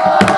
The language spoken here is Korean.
감사합니다.